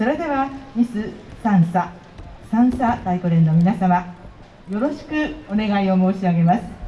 それではミス三叉三叉太鼓連の皆様よろしくお願いを申し上げます。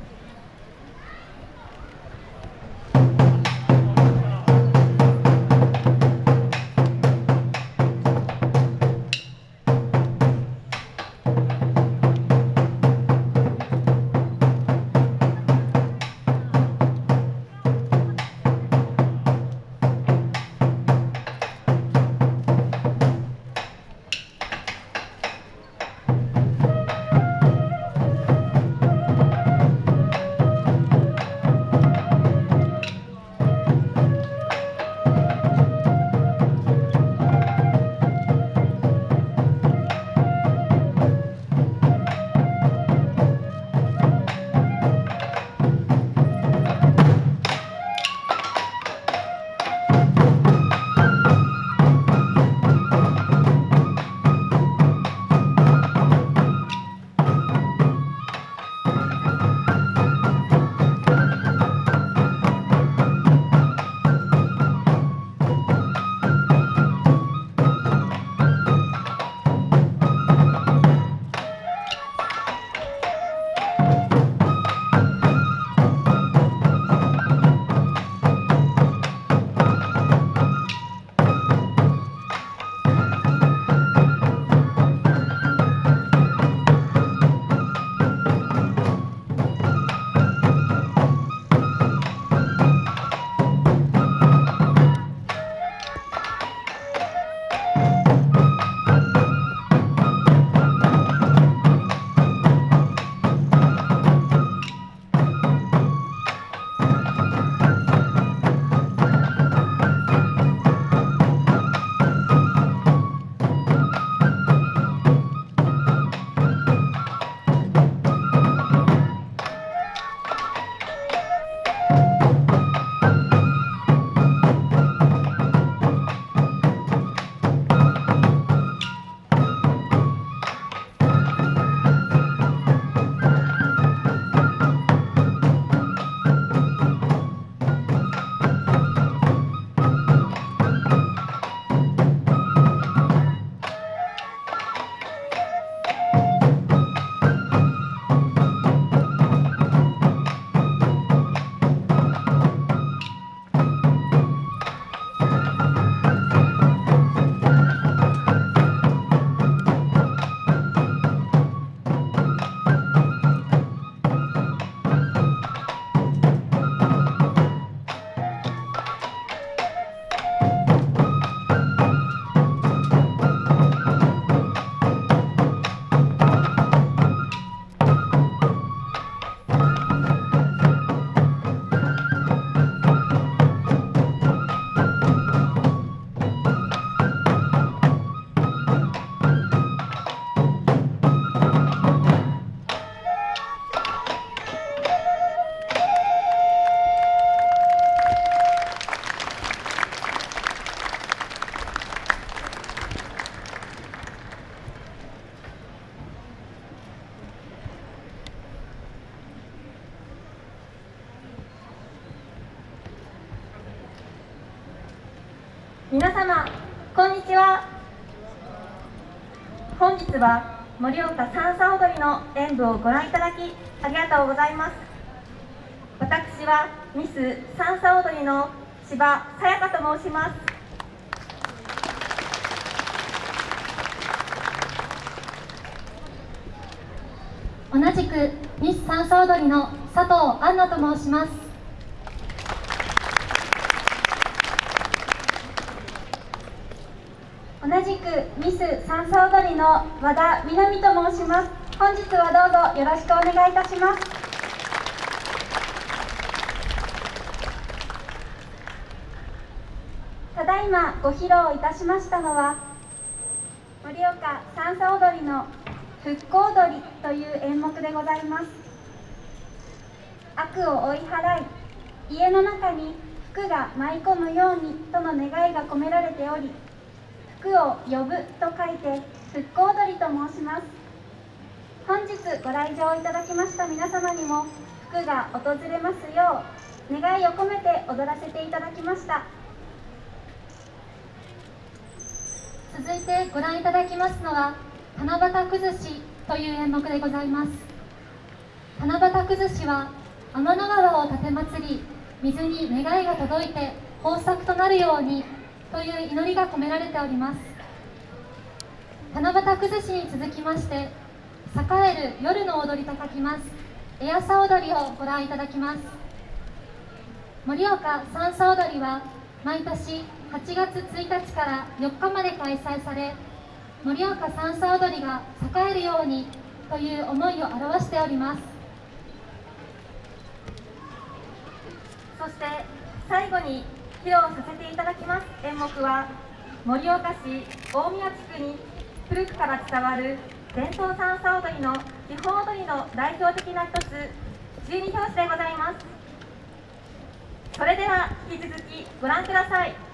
皆様こんにちは。本日は盛岡三叉踊りの演舞をご覧いただきありがとうございます。私はミス三叉踊りの千葉さやかと申します。同じくミス三叉踊りの佐藤杏奈と申します同じくミス三叉踊りの和田みなみと申します。本日はどうぞよろしくお願いいたします。ただいまご披露いたしましたのは盛岡三叉踊りの復興踊りという演目でございます。悪を追い払い家の中に福が舞い込むようにとの願いが込められており福を呼ぶと書いて復興踊りと申します。本日ご来場いただきました皆様にも福が訪れますよう願いを込めて踊らせていただきました。続いてご覧いただきますのは七夕崩しという演目でございます。七夕崩しは天の川を立て祭り水に願いが届いて豊作となるようにという祈りが込められております。七夕崩しに続きまして栄える夜の踊りと書きます。エアサ踊りをご覧いただきます。盛岡三叉踊りは毎年8月1日から4日まで開催され盛岡三叉踊りが栄えるようにという思いを表しております。そして最後に披露させていただきます。演目は盛岡市大宮地区に古くから伝わる伝統三叉踊りの基本踊りの代表的な一つ十二拍子でございます。それでは引き続きご覧ください。